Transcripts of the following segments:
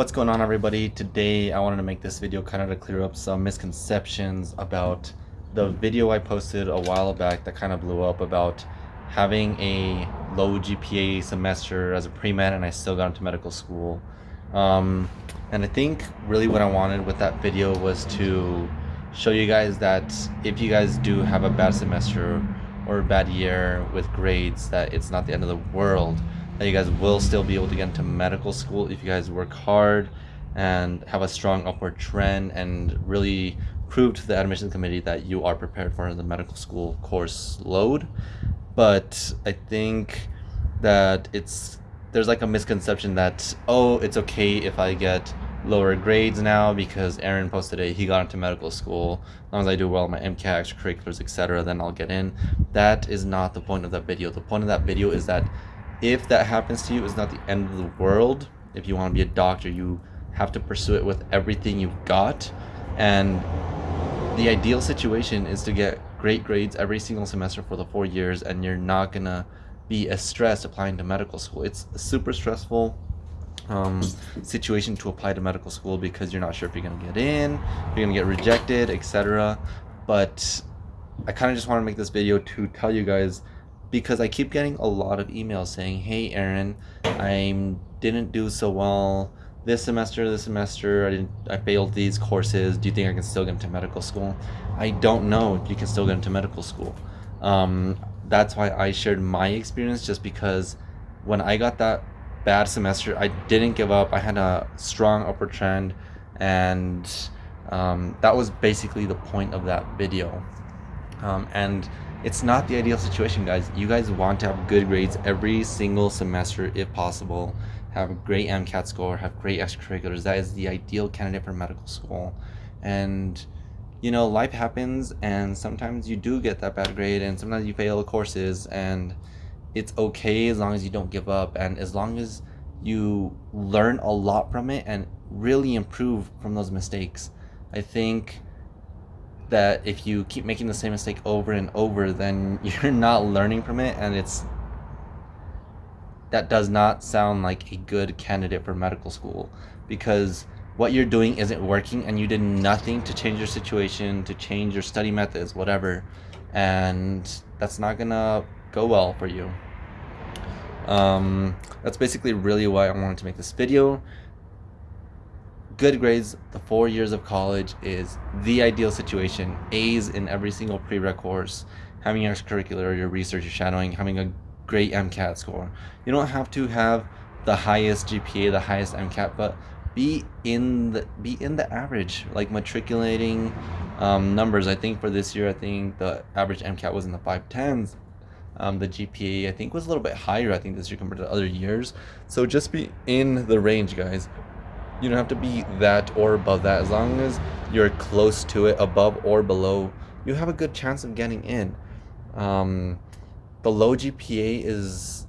What's going on everybody? Today I wanted to make this video kind of to clear up some misconceptions about the video I posted a while back that kind of blew up about having a low GPA semester as a pre-med and I still got into medical school. Um, and I think really what I wanted with that video was to show you guys that if you guys do have a bad semester or a bad year with grades that it's not the end of the world that you guys will still be able to get into medical school if you guys work hard and have a strong upward trend and really prove to the admissions committee that you are prepared for the medical school course load but i think that it's there's like a misconception that oh it's okay if i get lower grades now because Aaron posted it. He got into medical school. As long as I do well my MCAT, extracurriculars, etc., then I'll get in. That is not the point of that video. The point of that video is that if that happens to you, it's not the end of the world. If you want to be a doctor, you have to pursue it with everything you've got. And the ideal situation is to get great grades every single semester for the four years, and you're not gonna be as stressed applying to medical school. It's a super stressful um, situation to apply to medical school because you're not sure if you're gonna get in, you're gonna get rejected, etc. But I kind of just want to make this video to tell you guys because I keep getting a lot of emails saying, "Hey, Aaron, I didn't do so well this semester. This semester, I didn't. I failed these courses. Do you think I can still get into medical school?" I don't know if you can still get into medical school. Um, that's why I shared my experience, just because when I got that bad semester. I didn't give up. I had a strong upward trend, and um, that was basically the point of that video. Um, and it's not the ideal situation, guys. You guys want to have good grades every single semester if possible. Have a great MCAT score, have great extracurriculars. That is the ideal candidate for medical school. And you know, life happens, and sometimes you do get that bad grade, and sometimes you fail courses, and it's okay as long as you don't give up and as long as you learn a lot from it and really improve from those mistakes. I think that if you keep making the same mistake over and over, then you're not learning from it and it's that does not sound like a good candidate for medical school because what you're doing isn't working and you did nothing to change your situation, to change your study methods, whatever. And that's not gonna go well for you. Um, that's basically really why I wanted to make this video. Good grades, the four years of college is the ideal situation. A's in every single prereq course, having your extracurricular, your research, your shadowing, having a great MCAT score. You don't have to have the highest GPA, the highest MCAT, but be in the be in the average, like matriculating um, numbers. I think for this year, I think the average MCAT was in the five tens um, the GPA I think was a little bit higher I think this year compared to other years. So just be in the range, guys. You don't have to be that or above that. As long as you're close to it, above or below, you have a good chance of getting in. Um, the low GPA is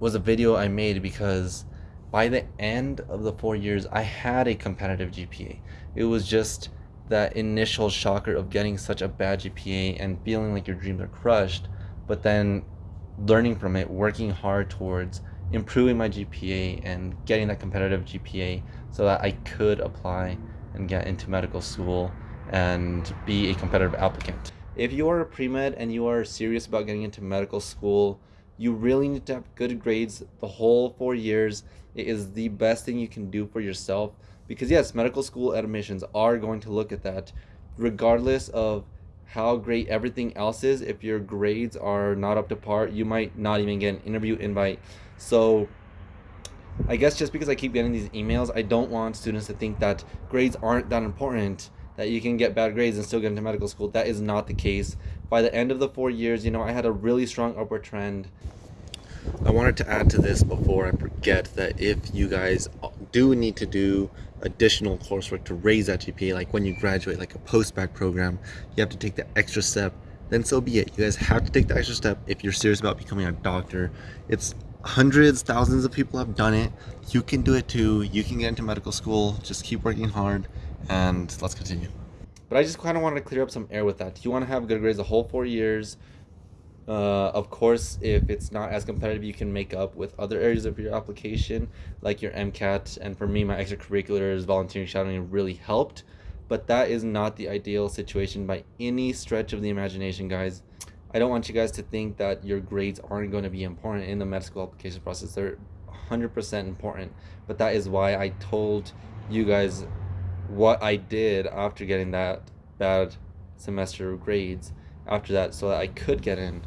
was a video I made because by the end of the four years, I had a competitive GPA. It was just that initial shocker of getting such a bad GPA and feeling like your dreams are crushed but then learning from it, working hard towards improving my GPA and getting that competitive GPA so that I could apply and get into medical school and be a competitive applicant. If you are a pre-med and you are serious about getting into medical school, you really need to have good grades the whole four years. It is the best thing you can do for yourself because yes, medical school admissions are going to look at that regardless of how great everything else is. If your grades are not up to par you might not even get an interview invite. So i guess just because i keep getting these emails i don't want students to think that grades aren't that important that you can get bad grades and still get into medical school. That is not the case. By the end of the four years you know i had a really strong upward trend I wanted to add to this before I forget that if you guys do need to do additional coursework to raise that GPA, like when you graduate, like a post-bac program, you have to take the extra step, then so be it. You guys have to take the extra step if you're serious about becoming a doctor. It's hundreds, thousands of people have done it. You can do it too. You can get into medical school. Just keep working hard and let's continue. But I just kind of wanted to clear up some air with that. Do you want to have good grades the whole four years Uh, of course, if it's not as competitive, you can make up with other areas of your application, like your MCAT. And for me, my extracurriculars, volunteering, shadowing really helped. But that is not the ideal situation by any stretch of the imagination, guys. I don't want you guys to think that your grades aren't going to be important in the med school application process. They're 100% important. But that is why I told you guys what I did after getting that bad semester of grades after that so that I could get in